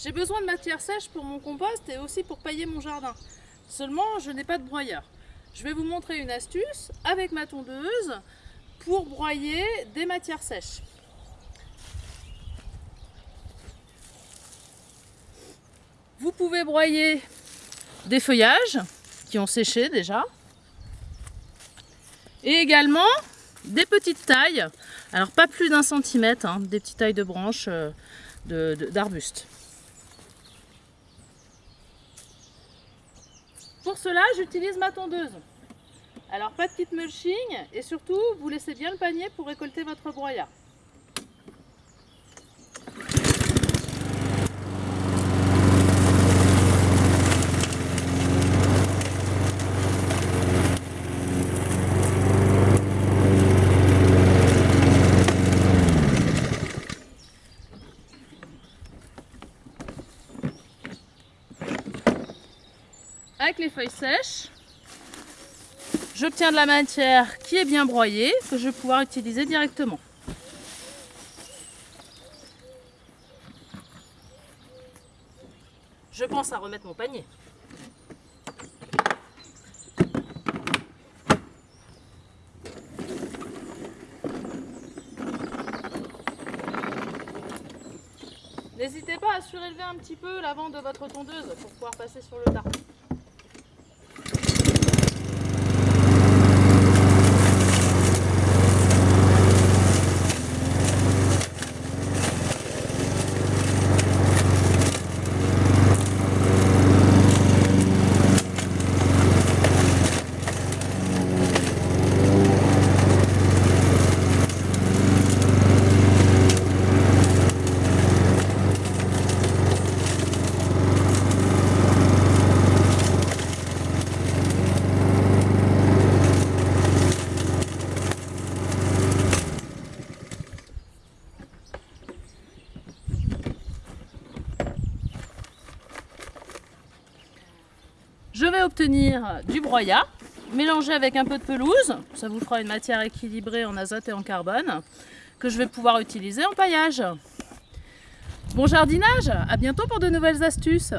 J'ai besoin de matière sèche pour mon compost et aussi pour pailler mon jardin. Seulement, je n'ai pas de broyeur. Je vais vous montrer une astuce avec ma tondeuse pour broyer des matières sèches. Vous pouvez broyer des feuillages qui ont séché déjà et également des petites tailles, alors pas plus d'un centimètre, hein, des petites tailles de branches euh, d'arbustes. Pour cela, j'utilise ma tondeuse. Alors pas de kit mulching et surtout, vous laissez bien le panier pour récolter votre broyat. Avec les feuilles sèches, j'obtiens de la matière qui est bien broyée, que je vais pouvoir utiliser directement. Je pense à remettre mon panier. N'hésitez pas à surélever un petit peu l'avant de votre tondeuse pour pouvoir passer sur le tas. Vais obtenir du broyat, mélangé avec un peu de pelouse, ça vous fera une matière équilibrée en azote et en carbone, que je vais pouvoir utiliser en paillage. Bon jardinage, à bientôt pour de nouvelles astuces